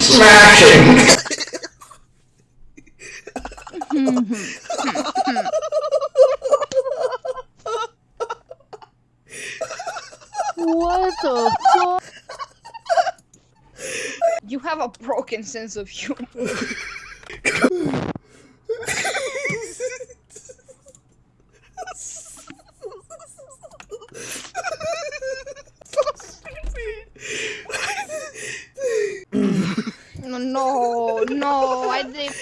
Smashing! what the fuck? You have a broken sense of humor. no, no, I did.